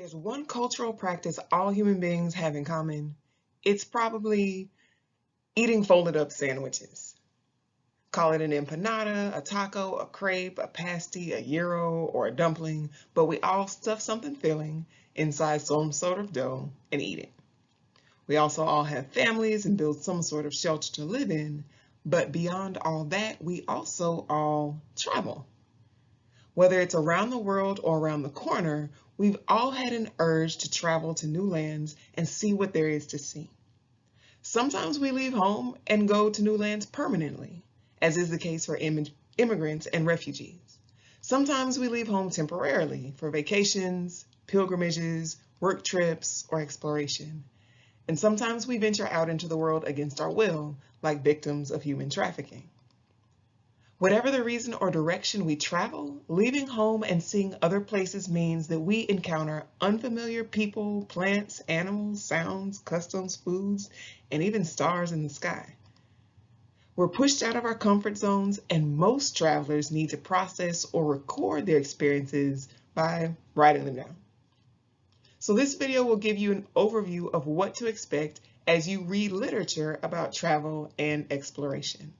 there's one cultural practice all human beings have in common, it's probably eating folded up sandwiches. Call it an empanada, a taco, a crepe, a pasty, a gyro, or a dumpling, but we all stuff something filling inside some sort of dough and eat it. We also all have families and build some sort of shelter to live in, but beyond all that, we also all travel. Whether it's around the world or around the corner, we've all had an urge to travel to new lands and see what there is to see. Sometimes we leave home and go to new lands permanently, as is the case for Im immigrants and refugees. Sometimes we leave home temporarily for vacations, pilgrimages, work trips, or exploration. And sometimes we venture out into the world against our will, like victims of human trafficking. Whatever the reason or direction we travel, leaving home and seeing other places means that we encounter unfamiliar people, plants, animals, sounds, customs, foods, and even stars in the sky. We're pushed out of our comfort zones and most travelers need to process or record their experiences by writing them down. So this video will give you an overview of what to expect as you read literature about travel and exploration.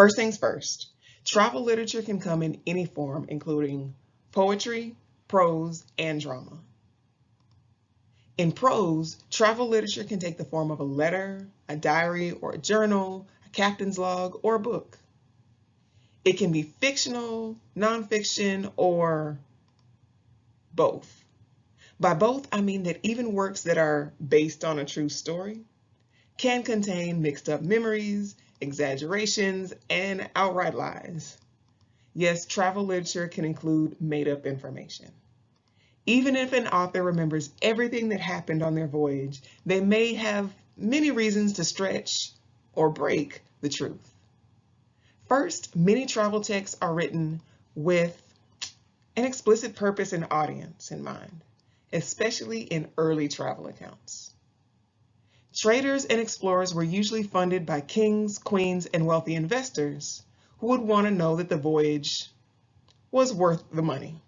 First things first, travel literature can come in any form, including poetry, prose, and drama. In prose, travel literature can take the form of a letter, a diary or a journal, a captain's log, or a book. It can be fictional, nonfiction, or both. By both, I mean that even works that are based on a true story can contain mixed up memories, exaggerations, and outright lies. Yes, travel literature can include made-up information. Even if an author remembers everything that happened on their voyage, they may have many reasons to stretch or break the truth. First, many travel texts are written with an explicit purpose and audience in mind, especially in early travel accounts. Traders and explorers were usually funded by kings, queens, and wealthy investors who would want to know that the voyage was worth the money.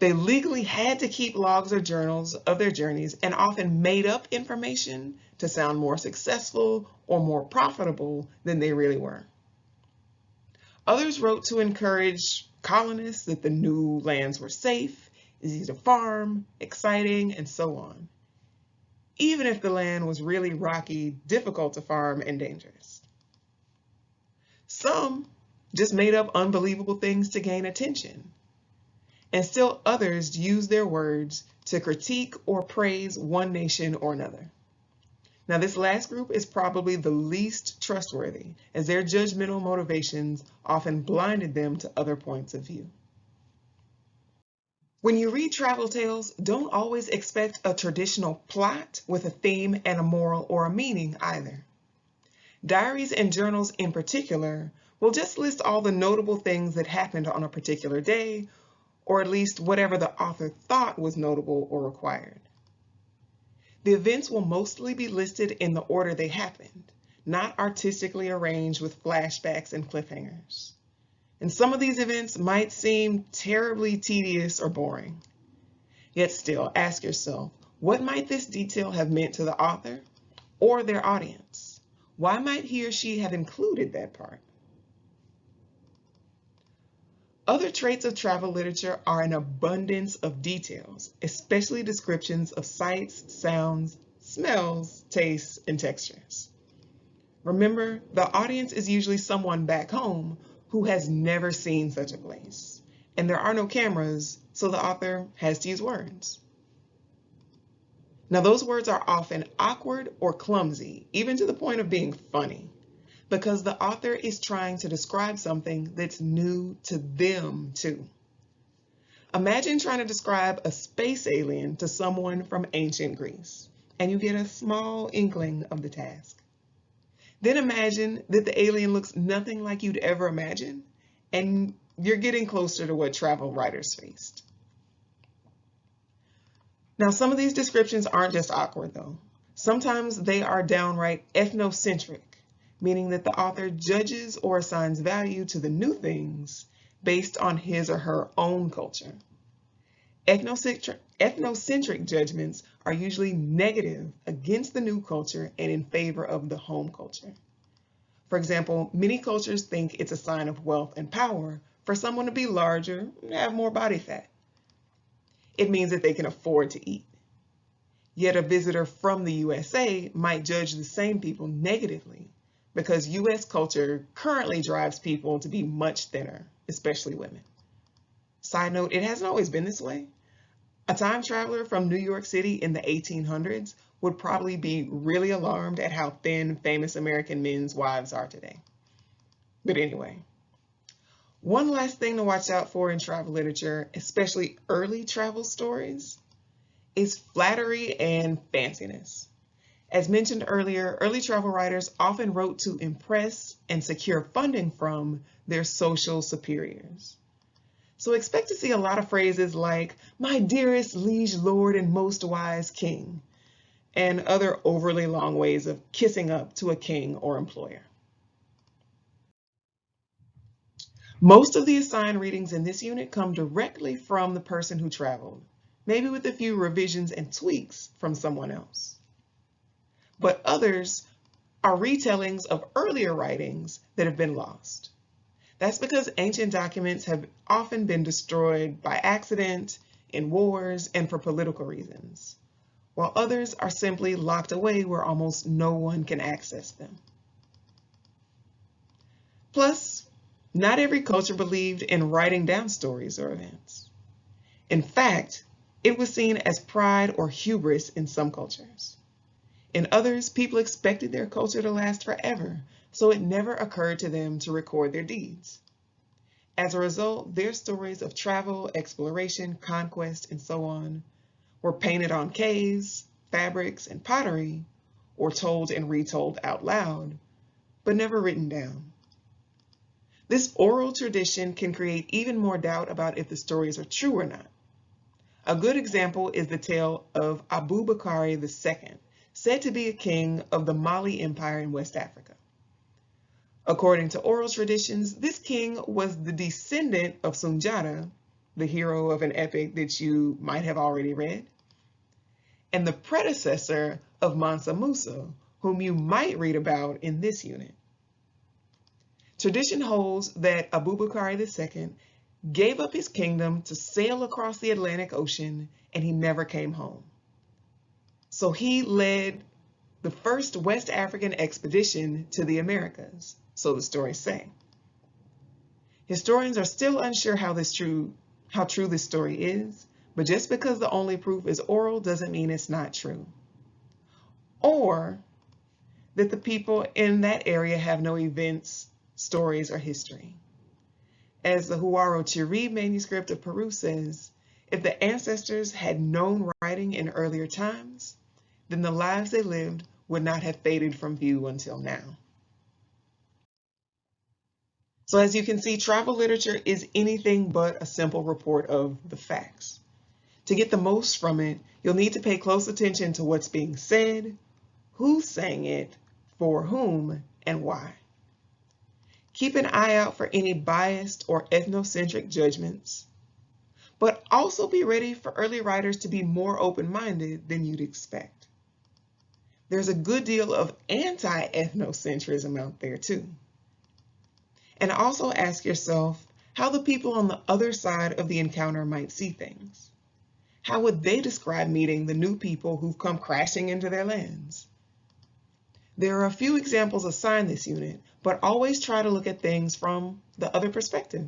They legally had to keep logs or journals of their journeys and often made up information to sound more successful or more profitable than they really were. Others wrote to encourage colonists that the new lands were safe, easy to farm, exciting, and so on even if the land was really rocky, difficult to farm, and dangerous. Some just made up unbelievable things to gain attention. And still others used their words to critique or praise one nation or another. Now this last group is probably the least trustworthy as their judgmental motivations often blinded them to other points of view. When you read travel tales, don't always expect a traditional plot with a theme and a moral or a meaning either. Diaries and journals in particular will just list all the notable things that happened on a particular day, or at least whatever the author thought was notable or required. The events will mostly be listed in the order they happened, not artistically arranged with flashbacks and cliffhangers and some of these events might seem terribly tedious or boring. Yet still, ask yourself, what might this detail have meant to the author or their audience? Why might he or she have included that part? Other traits of travel literature are an abundance of details, especially descriptions of sights, sounds, smells, tastes, and textures. Remember, the audience is usually someone back home who has never seen such a place. And there are no cameras, so the author has to use words. Now those words are often awkward or clumsy, even to the point of being funny, because the author is trying to describe something that's new to them too. Imagine trying to describe a space alien to someone from ancient Greece, and you get a small inkling of the task. Then imagine that the alien looks nothing like you'd ever imagine, and you're getting closer to what travel writers faced. Now, some of these descriptions aren't just awkward though. Sometimes they are downright ethnocentric, meaning that the author judges or assigns value to the new things based on his or her own culture. Ethnocentric, ethnocentric judgments are usually negative against the new culture and in favor of the home culture. For example, many cultures think it's a sign of wealth and power for someone to be larger and have more body fat. It means that they can afford to eat. Yet a visitor from the USA might judge the same people negatively because US culture currently drives people to be much thinner, especially women. Side note, it hasn't always been this way. A time traveler from New York City in the 1800s would probably be really alarmed at how thin famous American men's wives are today. But anyway, one last thing to watch out for in travel literature, especially early travel stories, is flattery and fanciness. As mentioned earlier, early travel writers often wrote to impress and secure funding from their social superiors. So expect to see a lot of phrases like, my dearest liege lord and most wise king, and other overly long ways of kissing up to a king or employer. Most of the assigned readings in this unit come directly from the person who traveled, maybe with a few revisions and tweaks from someone else. But others are retellings of earlier writings that have been lost. That's because ancient documents have often been destroyed by accident, in wars, and for political reasons while others are simply locked away where almost no one can access them. Plus, not every culture believed in writing down stories or events. In fact, it was seen as pride or hubris in some cultures. In others, people expected their culture to last forever, so it never occurred to them to record their deeds. As a result, their stories of travel, exploration, conquest, and so on were painted on caves, fabrics, and pottery, or told and retold out loud, but never written down. This oral tradition can create even more doubt about if the stories are true or not. A good example is the tale of Abubakari II, said to be a king of the Mali Empire in West Africa. According to oral traditions, this king was the descendant of Sunjata, the hero of an epic that you might have already read, and the predecessor of Mansa Musa, whom you might read about in this unit. Tradition holds that Abubakar II gave up his kingdom to sail across the Atlantic Ocean and he never came home. So he led the first West African expedition to the Americas, so the stories say. Historians are still unsure how this true how true this story is, but just because the only proof is oral doesn't mean it's not true. Or that the people in that area have no events, stories, or history. As the Huarochiri manuscript of Peru says, if the ancestors had known writing in earlier times, then the lives they lived would not have faded from view until now. So as you can see, travel literature is anything but a simple report of the facts. To get the most from it, you'll need to pay close attention to what's being said, who's saying it, for whom, and why. Keep an eye out for any biased or ethnocentric judgments, but also be ready for early writers to be more open-minded than you'd expect. There's a good deal of anti-ethnocentrism out there too. And also ask yourself how the people on the other side of the encounter might see things. How would they describe meeting the new people who've come crashing into their lands? There are a few examples assigned this unit, but always try to look at things from the other perspective.